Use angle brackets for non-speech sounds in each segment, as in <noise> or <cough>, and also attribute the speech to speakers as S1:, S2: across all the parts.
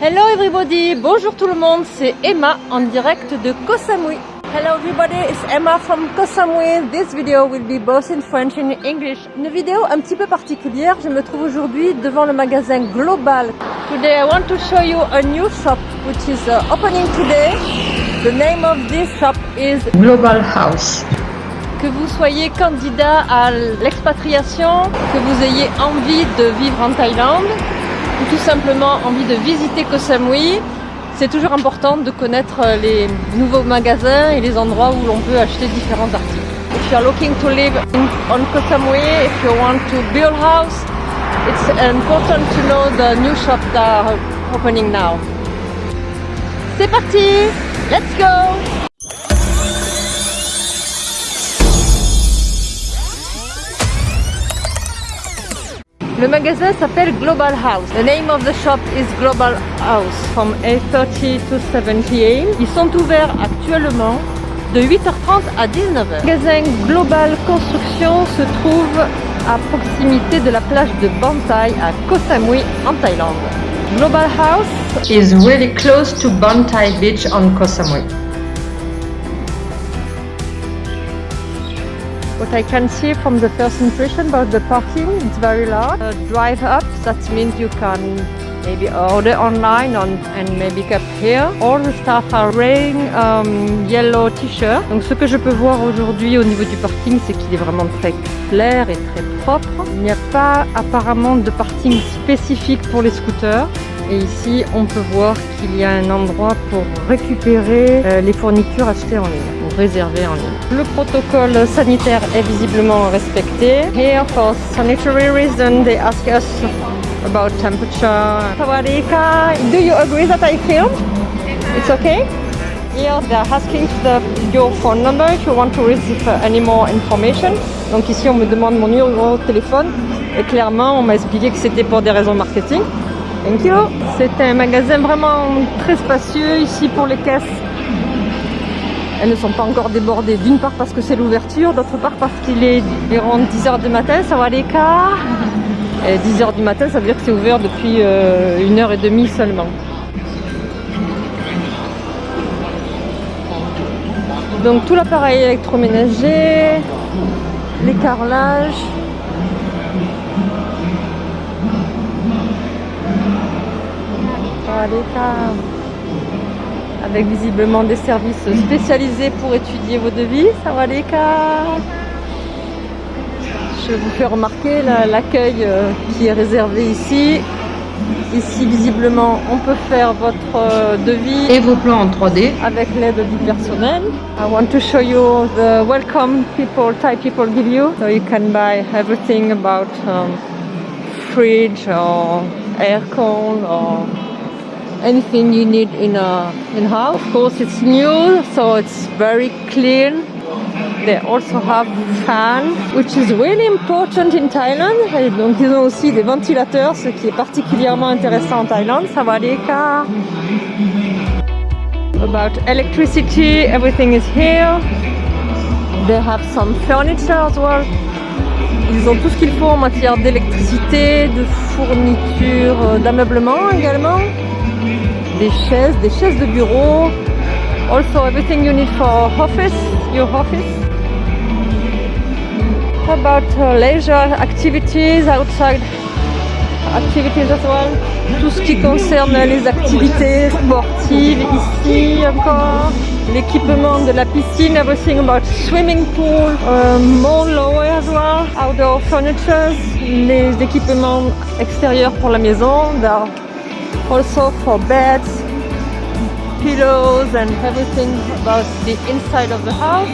S1: Hello everybody, bonjour tout le monde, c'est Emma en direct de Koh Samui. Hello everybody, it's Emma from Koh Samui. This video will be both in French and English. Une vidéo un petit peu particulière, je me trouve aujourd'hui devant le magasin Global. Today I want to show you a new shop which is uh, opening today. The name of this shop is
S2: Global House.
S1: Que vous soyez candidat à l'expatriation, que vous ayez envie de vivre en Thaïlande, ou tout simplement envie de visiter Koh Samui, c'est toujours important de connaître les nouveaux magasins et les endroits où l'on peut acheter différents articles. If you are looking to live in, on Koh Samui, if you want to build house, it's important to know the new shops that are opening now. C'est parti! Let's Le magasin s'appelle Global House. The name of the shop is Global House from 8.30 to 7 p.m. Ils sont ouverts actuellement de 8h30 à 19h. Le magasin Global Construction se trouve à proximité de la plage de Bantai à Koh Samui en Thaïlande. Global House
S2: is really close to Bantai Beach on Koh Samui.
S1: What I can see from the first impression about the parking, it's very large. Uh, drive up, that means you can maybe order online on, and maybe get here. All the staff are wearing um, yellow t-shirt. Donc ce que je peux voir aujourd'hui au niveau du parking, c'est qu'il est vraiment très clair et très propre. Il n'y a pas apparemment de parking spécifique pour les scooters. Et ici, on peut voir qu'il y a un endroit pour récupérer euh, les fournitures achetées en ligne, ou réservées en ligne. Le protocole sanitaire est visiblement respecté. Here, for sanitary reasons, they ask us about temperature. Sawadika, do you agree that I film? It's okay? Here, they are asking the, your phone number if you want to receive any more information. Donc ici, on me demande mon numéro de téléphone. Et clairement, on m'a expliqué que c'était pour des raisons marketing. C'est un magasin vraiment très spacieux ici pour les caisses. Elles ne sont pas encore débordées. D'une part parce que c'est l'ouverture, d'autre part parce qu'il est environ 10h du matin, ça va les cas. Et 10h du matin, ça veut dire que c'est ouvert depuis euh, une heure et demie seulement. Donc tout l'appareil électroménager, les carrelages, avec visiblement des services spécialisés pour étudier vos devis. Je vous fais remarquer l'accueil euh, qui est réservé ici. Ici, visiblement, on peut faire votre euh, devis
S2: et vos plans en 3D
S1: avec l'aide du personnel. I want to show you the welcome people Thai people give you, so you can buy everything about um, fridge or aircon or anything you need in a in house. Of course, it's new, so it's very clean. They also have fan, which is really important in Thailand. Et donc, ils ont aussi des ventilateurs, ce qui est particulièrement intéressant en Thaïlande. Ça va cas. About electricity, everything is here. They have some furniture as well. Ils ont tout ce qu'il faut en matière d'électricité, de fourniture, euh, d'ameublement également des chaises, des chaises de bureau. Also everything you need for office, your office. How about uh, leisure activities outside activities as well? Tout ce qui concerne les activités sportives ici encore. L'équipement de la piscine, everything about swimming pool, uh, more lower as well, outdoor furniture, les équipements extérieurs pour la maison, also for beds, pillows and everything about the inside of the house.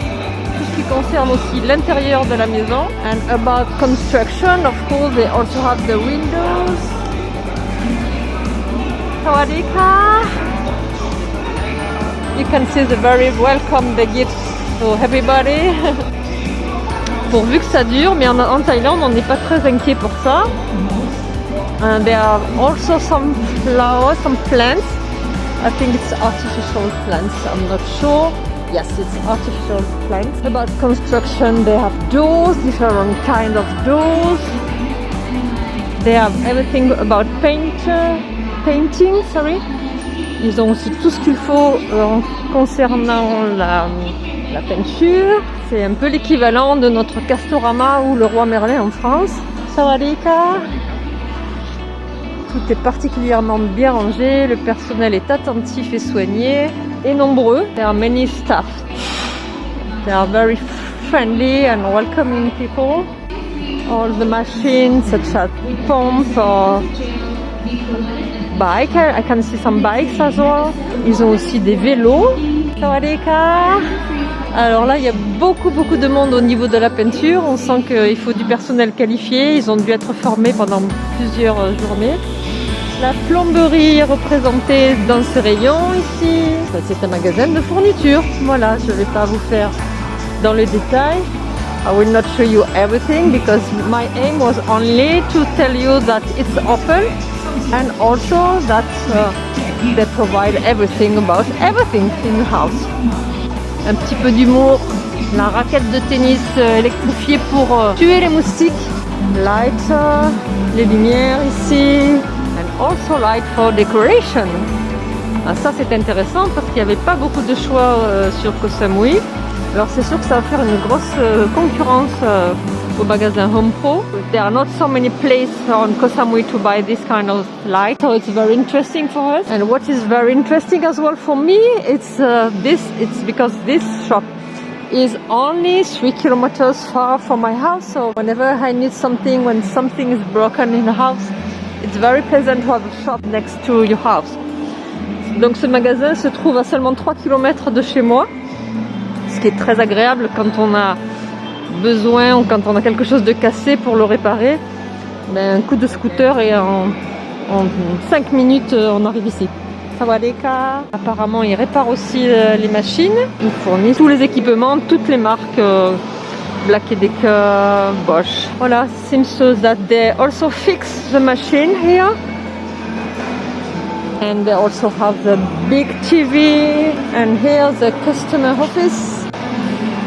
S1: Tout ce qui concerne aussi l'intérieur de la maison. And about construction, of course, they also have the windows. Sawadika? You can see the very welcome the gifts for everybody. <laughs> Pourvu que ça dure, mais en Thaïlande, on n'est pas très inquiet pour ça. And there are also some flowers, some plants. I think it's artificial plants, I'm not sure. Yes, it's artificial plants. About construction, they have doors, different kind of doors. They have everything about paint. painting, sorry. Ils ont aussi tout ce qu'il faut euh, concernant la, la peinture. C'est un peu l'équivalent de notre Castorama ou le Roi Merlin en France. Sawadika Tout est particulièrement bien rangé, le personnel est attentif et soigné et nombreux. There are many staff. They are very friendly and welcoming people. All the machines such as pump or bike. I can see some bikes as well. Ils ont aussi des vélos. Alors là, il y a beaucoup, beaucoup de monde au niveau de la peinture. On sent qu'il faut du personnel qualifié. Ils ont dû être formés pendant plusieurs journées. La plomberie est représentée dans ce rayon ici. C'est un magasin de fourniture. Voilà, je ne vais pas vous faire dans le détail. I will not show you everything because my aim was only to tell you that it's open and also that uh, they provide everything about everything in the house. Un petit peu d'humour, la raquette de tennis euh, électrifiée pour euh, tuer les moustiques, light, euh, les lumières ici, and also light for decoration. Ah, ça c'est intéressant parce qu'il n'y avait pas beaucoup de choix sur Koh Samui. Alors c'est sûr que ça va faire une grosse concurrence au magasin. There are not so many places on Koh Samui to buy this kind of light, so it's very interesting for us. And what is very interesting as well for me, it's uh, this. It's because this shop is only three kilometers far from my house. So whenever I need something, when something is broken in the house, it's very pleasant to have a shop next to your house. Donc ce magasin se trouve à seulement 3 km de chez moi, ce qui est très agréable quand on a besoin ou quand on a quelque chose de cassé pour le réparer, ben, un coup de scooter et en, en 5 minutes euh, on arrive ici. Sawadeka. Apparemment ils réparent aussi euh, les machines, ils fournissent tous les équipements, toutes les marques euh, Black Decker, Bosch. Voilà, seems that they also fix the machine here. And they also have the big TV and here the customer office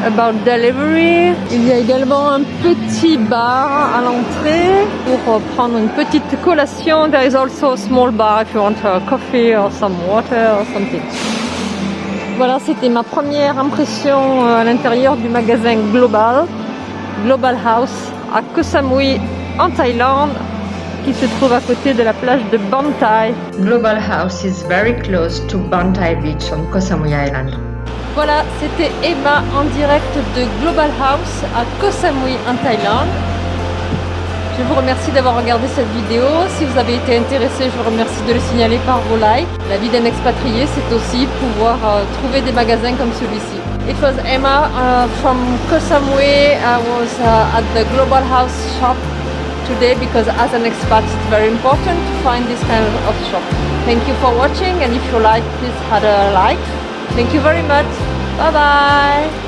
S1: about delivery. Il y a également un petit bar à l'entrée pour prendre une petite collation. There is also a small bar if you want a coffee or some water or something. Voilà, c'était ma première impression euh, à l'intérieur du magasin Global, Global House à Koh Samui en Thaïlande qui se trouve à côté de la plage de Bantai.
S2: Global House is very close to Bantai Beach on Koh Samui Island.
S1: Voilà, c'était Emma en direct de Global House à Koh Samui en Thaïlande. Je vous remercie d'avoir regardé cette vidéo. Si vous avez été intéressé, je vous remercie de le signaler par vos likes. La vie d'un expatrié, c'est aussi pouvoir euh, trouver des magasins comme celui-ci. It was Emma uh, from Koh Samui. I was uh, at the Global House shop today because as an expat it's very important to find this kind of shop. Thank you for watching and if you like please hit a like. Thank you very much. 拜拜。